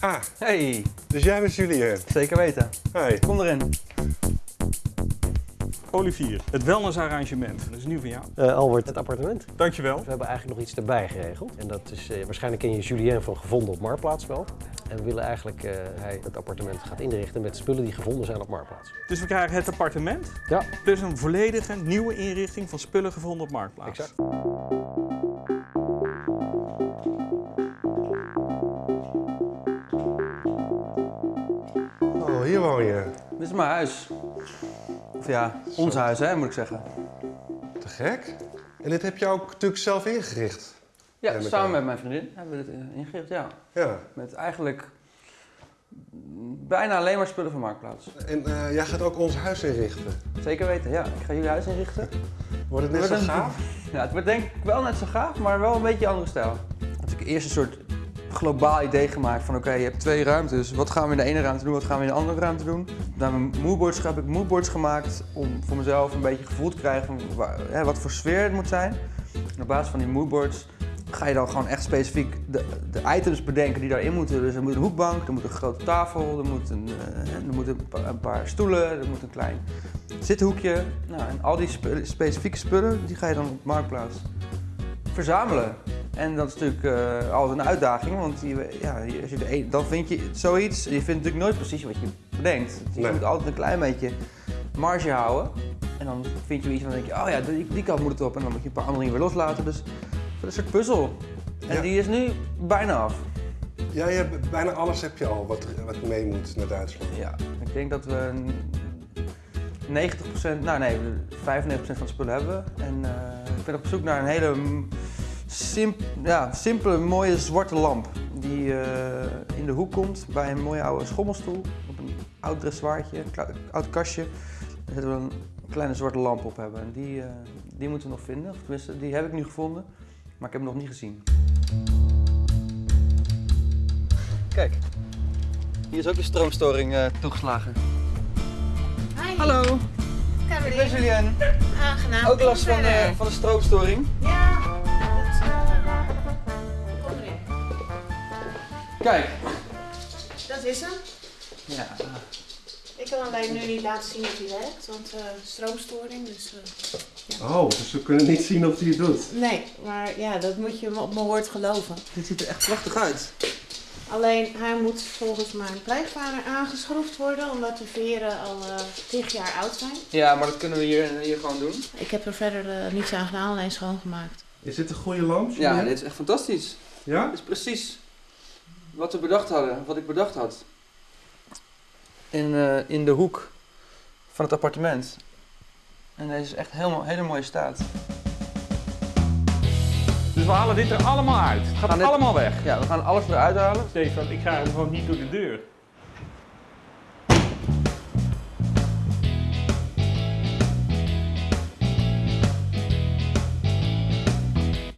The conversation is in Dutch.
Ah, Hey, dus jij bent Julien. zeker weten. Hi. Kom erin. Olivier, het wellnessarrangement. Dat is nieuw van jou. Eh, Albert, het appartement. Dankjewel. We hebben eigenlijk nog iets erbij geregeld. En dat is, eh, waarschijnlijk ken je Julien van Gevonden op Marktplaats wel. En we willen eigenlijk eh hij het appartement gaat inrichten met spullen die gevonden zijn op Marktplaats. Dus we krijgen het appartement Ja, plus een volledige nieuwe inrichting van spullen gevonden op Marktplaats. exact. Hier woon je. Dit is mijn huis. Of ja, ons huis hè, moet ik zeggen. Te gek. En dit heb je ook natuurlijk zelf ingericht. Ja, met samen met mijn vriendin hebben we dit eh, ingericht, ja. Ja. Met eigenlijk bijna alleen maar spullen van Marktplaats. En eh, jij gaat ook ons huis inrichten. Zeker weten, ja. Ik ga jullie huis inrichten. Wordt het net zo een- gaaf? Ja, het wordt denk ik wel net zo gaaf, maar wel een beetje een andere stijl. Had ik eerst een soort globaal idee gemaakt van oké, je hebt twee ruimtes. Wat gaan we in de ene ruimte doen, wat gaan we in de andere ruimte doen? Naar mijn moodboards heb ik moodboards gemaakt om voor mezelf een beetje gevoel te krijgen van hè, wat voor sfeer het moet zijn. Op basis van die moodboards ga je dan gewoon echt specifiek de, de items bedenken die daarin moeten. Dus er moet een hoekbank, er moet een grote tafel, er moet een, eh, een, pa- een paar stoelen, er moet een klein zithoekje. Nou, en al die spe- specifieke spullen die ga je dan op Marktplaats verzamelen. En dat is natuurlijk eh, altijd een uitdaging, want je, ja, als je de dan vind je zoiets, je vindt natuurlijk nooit precies wat je bedenkt. Dus je Nee. moet altijd een klein beetje marge houden. En dan vind je iets en dan denk je, oh ja, die, die kant moet het op. En dan moet je een paar andere dingen weer loslaten. Dus dat is een soort puzzel. En Ja. die is nu bijna af. Ja, je hebt, bijna alles heb je al wat, wat mee moet naar Duitsland. Ja, ik denk dat we een 90%, nou nee, 95% van de spullen hebben. En eh, ik ben op zoek naar een hele simp, ja, simpele, mooie zwarte lamp. Die eh, in de hoek komt bij een mooie oude schommelstoel. Op een oud dressoirtje, oud kastje. Daar zetten we een kleine zwarte lamp op hebben. En die, eh, die moeten we nog vinden. Of tenminste, die heb ik nu gevonden. Maar ik heb hem nog niet gezien. Kijk, hier is ook een stroomstoring eh, toegeslagen. Hi. Hallo, ik ben Caroline. Julien. Aangenaam. Ook last van van de stroomstoring. Ja, Kijk. Dat is hem. Ja. Ik kan alleen nu niet laten zien dat hij werkt, want eh, stroomstoring. Dus, eh, Oh, dus we kunnen niet zien of hij het doet. nee, maar ja, dat moet je op mijn woord geloven. Dit ziet er echt prachtig uit. Alleen hij moet volgens mijn pleegvader aangeschroefd worden, omdat de veren al eh 10 jaar oud zijn. Ja, maar dat kunnen we hier, hier gewoon doen. Ik heb er verder niets aan gedaan, alleen schoongemaakt. Is dit een goede lamp? Ja, dit is echt fantastisch. Ja? Dit is precies wat we bedacht hadden, wat ik bedacht had. In, eh, in de hoek van het appartement. En deze is echt helemaal hele mooie staat. Dus we halen dit er allemaal uit. Het gaat dit- allemaal weg. Ja, we gaan alles eruit halen. Stefan, ik ga hem gewoon niet door de deur.